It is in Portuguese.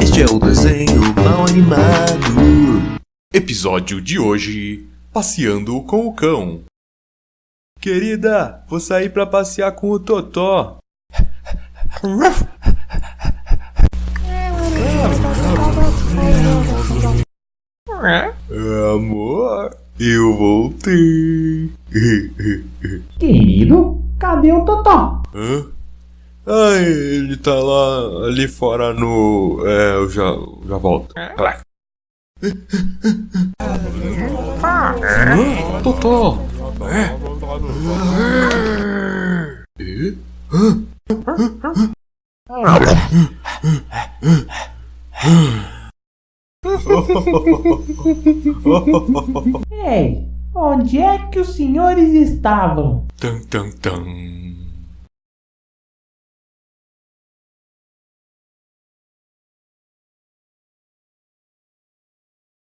Este é o desenho mal animado. Episódio de hoje: Passeando com o cão. Querida, vou sair pra passear com o Totó. Amor, eu voltei. Querido, cadê o Totó? Hã? Ah, ele tá lá ali fora no. É, eu já, já volto. Vai. Hã? Totó! É? É? Ei, onde é que os senhores estavam? Tan, tan, tan.